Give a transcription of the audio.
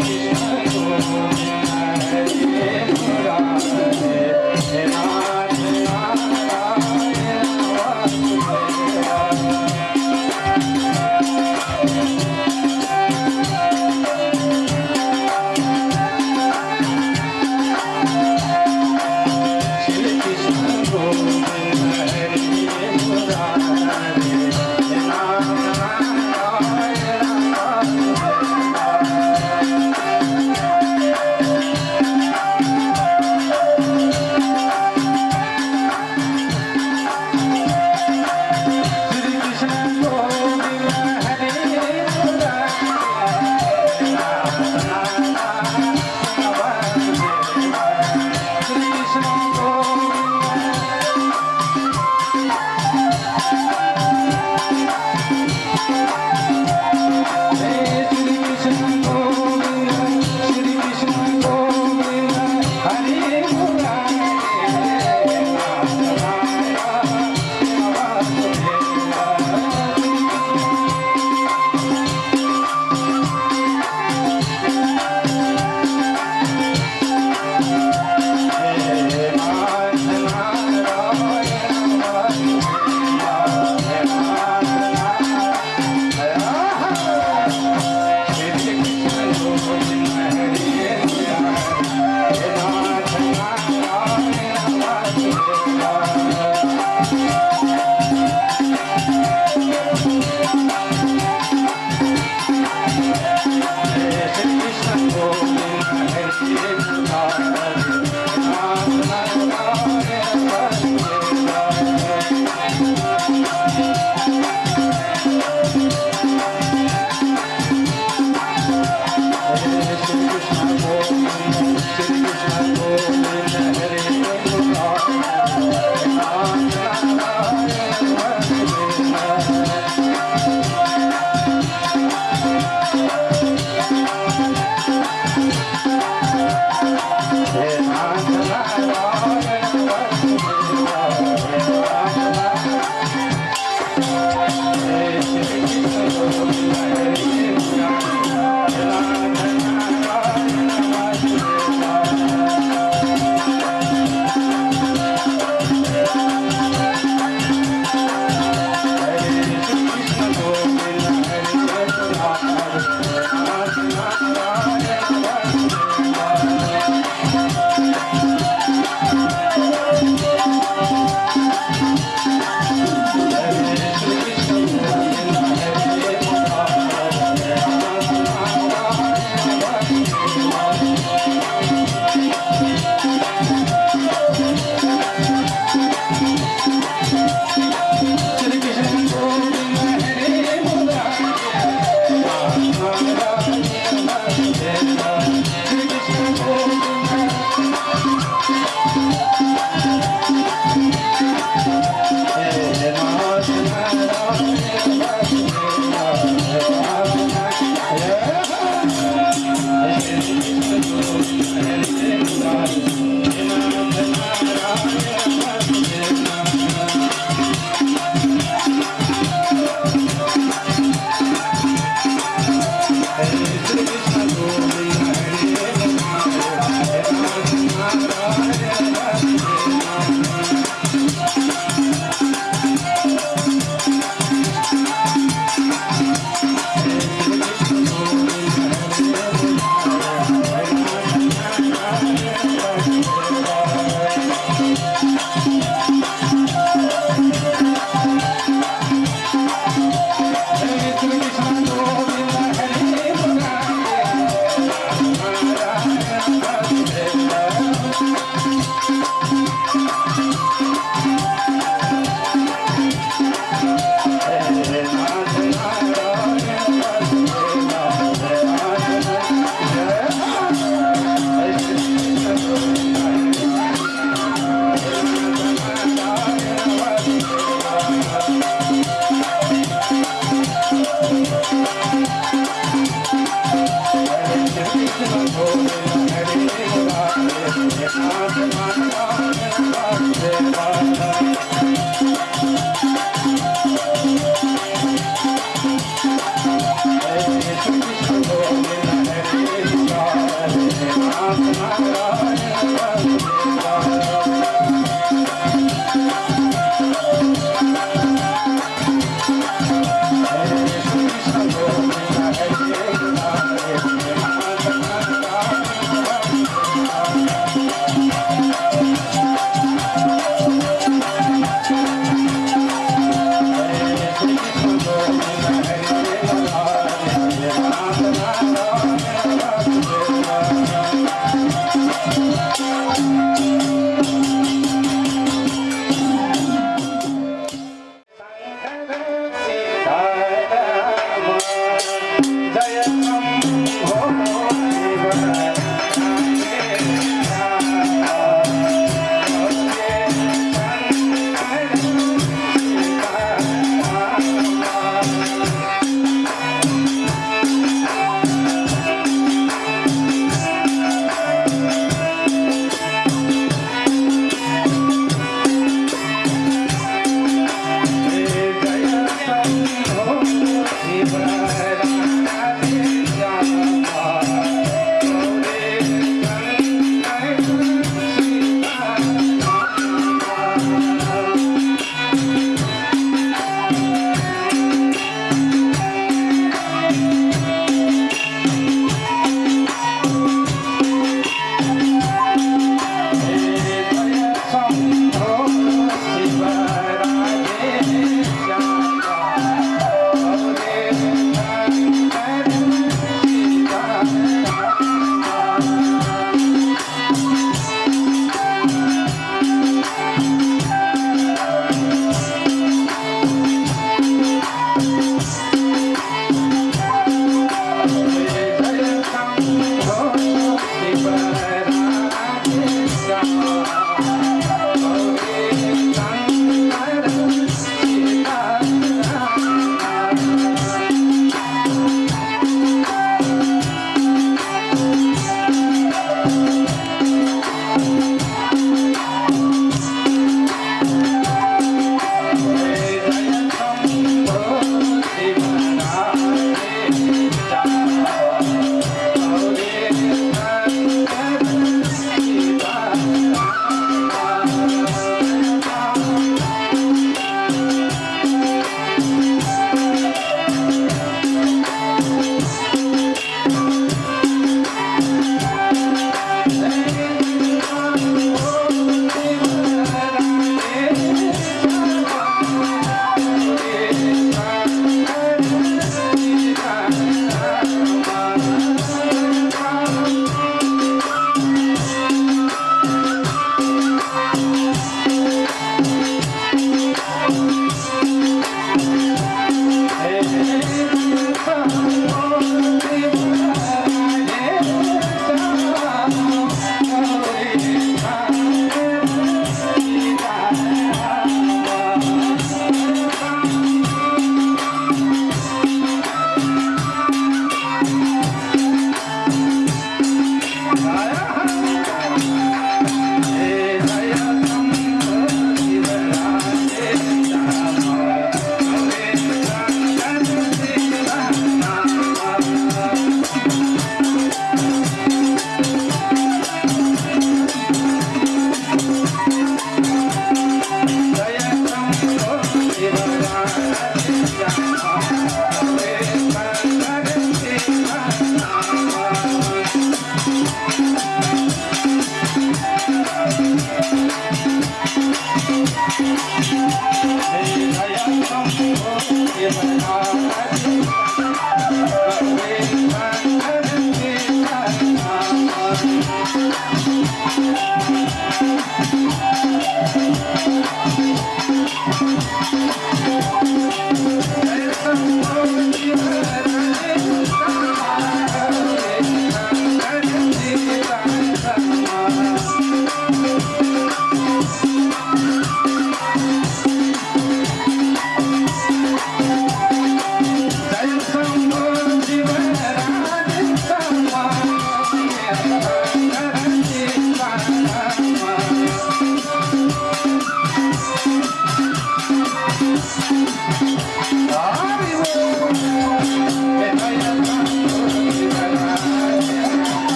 Yeah.